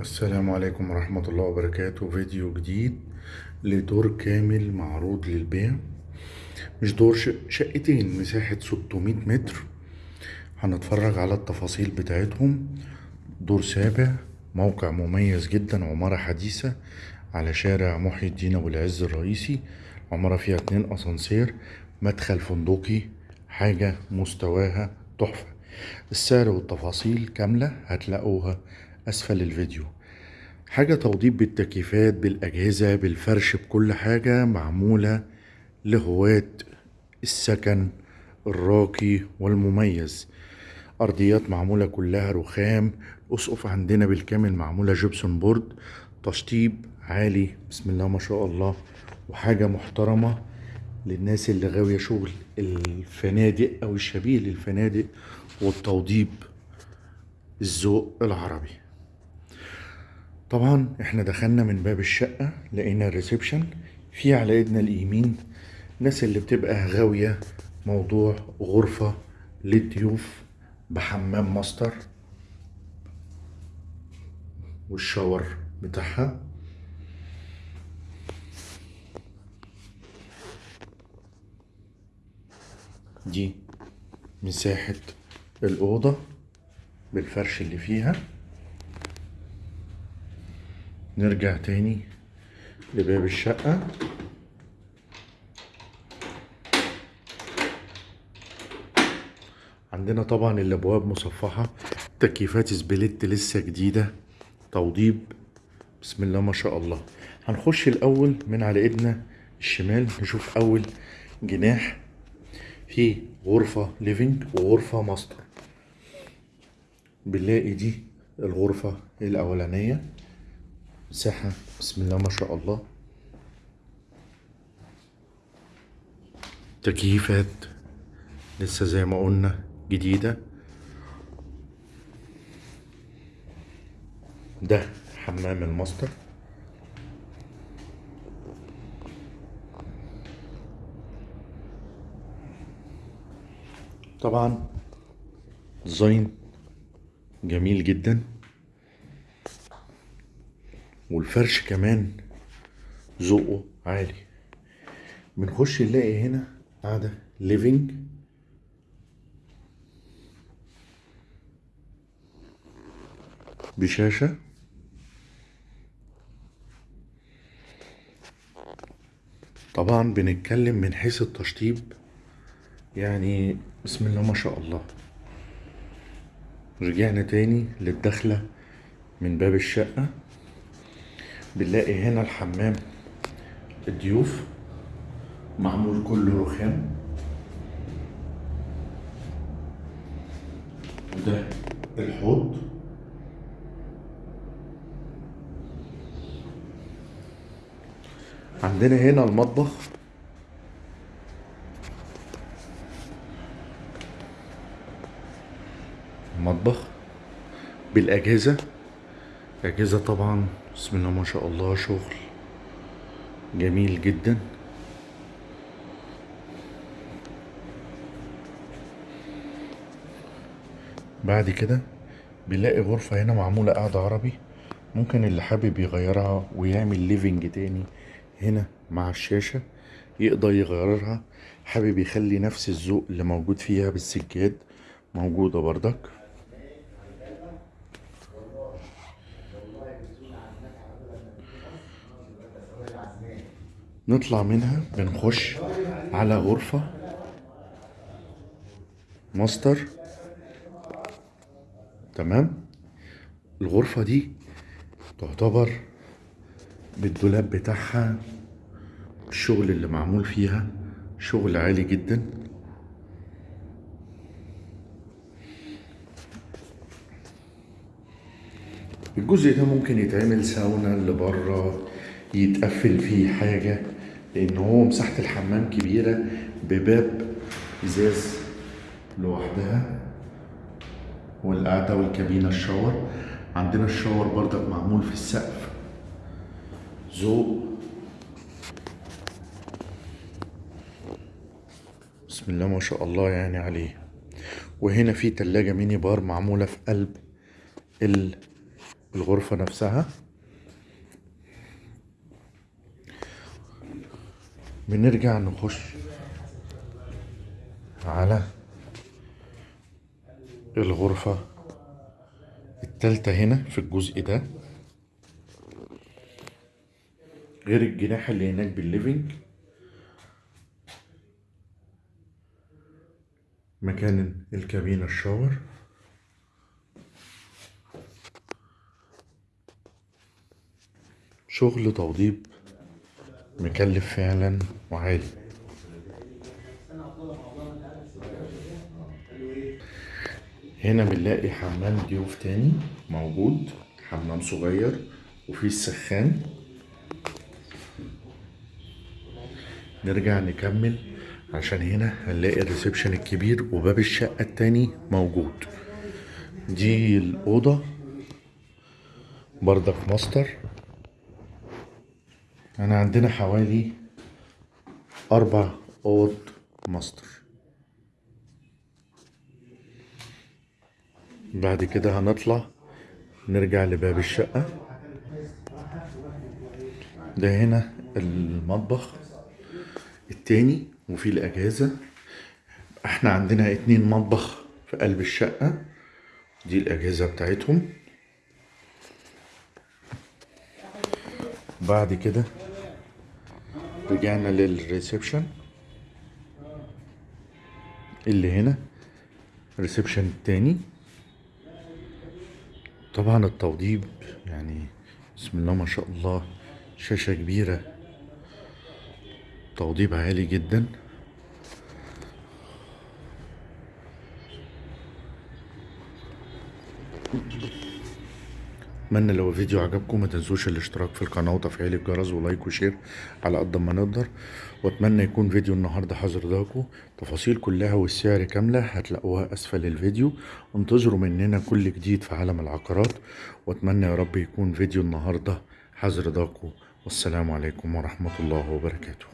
السلام عليكم ورحمة الله وبركاته. فيديو جديد لدور كامل معروض للبيع. مش دور شقتين مساحة 600 متر. هنتفرج على التفاصيل بتاعتهم. دور سابع موقع مميز جدا عمارة حديثة على شارع محي الدين أبو العز الرئيسي. عمارة فيها اتنين أسانسير مدخل فندقي حاجة مستواها تحفة. السعر والتفاصيل كاملة هتلاقوها أسفل الفيديو. حاجة توضيب بالتكييفات بالأجهزة بالفرش بكل حاجة معمولة لهواة السكن الراقي والمميز. أرضيات معمولة كلها رخام أسقف عندنا بالكامل معمولة جبسون بورد تشطيب عالي بسم الله ما شاء الله وحاجة محترمة للناس اللي غاوية شغل الفنادق أو الشبيه للفنادق والتوضيب الذوق العربي. طبعا إحنا دخلنا من باب الشقة لقينا ال reception في على إيدنا اليمين الناس اللي بتبقى غاوية موضوع غرفة للضيوف بحمام master وال shower بتاعها. دي مساحة الأوضة بالفرش اللي فيها. نرجع تاني لباب الشقة. عندنا طبعا الأبواب مصفحة تكييفات سبليت لسه جديدة توضيب. بسم الله ما شاء الله. هنخش الأول من على إيدنا الشمال نشوف أول جناح. فيه غرفة living وغرفة ماستر بنلاقي دي الغرفة الأولانية. مساحة بسم الله ما شاء الله. تكييفات لسه زي ما قلنا جديدة. ده حمام الماستر. طبعا design جميل جدا. والفرش كمان ذوقه عالي. بنخش نلاقي هنا قاعدة living بشاشة. طبعا بنتكلم من حيث التشطيب. يعني بسم الله ما شاء الله. رجعنا تاني للدخلة من باب الشقة. بنلاقي هنا الحمام. الضيوف. معمول كله رخام. وده الحوض. عندنا هنا المطبخ. المطبخ. بالأجهزة. أجهزة طبعا بسم الله ما شاء الله شغل جميل جدا. بعد كده بنلاقي غرفة هنا معمولة قاعدة عربي ممكن اللي حابب يغيرها ويعمل ليفينج تاني هنا مع الشاشة يقدر يغيرها. حابب يخلي نفس الذوق اللي موجود فيها بالسجاد موجودة بردك نطلع منها بنخش على غرفة. ماستر. تمام؟ الغرفة دي تعتبر بالدولاب بتاعها الشغل اللي معمول فيها شغل عالي جدا. الجزء ده ممكن يتعمل ساونا اللي بره يتقفل فيه حاجة. لأن هو مساحة الحمام كبيرة بباب إزاز لوحدها والقعدة والكابينة الشاور. عندنا الشاور برضك معمول في السقف. ذوق. بسم الله ما شاء الله يعني عليه. وهنا في تلاجة ميني بار معمولة في قلب الغرفة نفسها. بنرجع نخش على الغرفة التالتة هنا في الجزء ده. غير الجناح اللي هناك بالليفينج. مكان الكابينة الشاور. شغل توضيب مكلف فعلا وعالي هنا بنلاقي حمام ضيوف تاني موجود حمام صغير وفيه السخان. نرجع نكمل عشان هنا هنلاقي الريسبشن الكبير وباب الشقة التاني موجود. دي الأوضة بردك ماستر. أنا عندنا حوالي أربع أوض ماستر. بعد كده هنطلع نرجع لباب الشقة. ده هنا المطبخ التاني وفي الأجهزة إحنا عندنا اتنين مطبخ في قلب الشقة. دي الأجهزة بتاعتهم. بعد كده رجعنا لل reception. اللي هنا ال reception التاني طبعا التوضيب يعني بسم الله ما شاء الله شاشة كبيرة. توضيب عالي جدا. أتمنى لو الفيديو عجبكم ما تنسوش الاشتراك في القناة وتفعيل الجرس و like و share على قد ما نقدر. وأتمنى يكون فيديو النهارده حاضر لكم تفاصيل كلها والسعر كاملة هتلاقوها أسفل الفيديو. انتظروا مننا كل جديد في عالم العقارات. وأتمنى يا رب يكون فيديو النهارده حاضر لكم والسلام عليكم ورحمة الله وبركاته.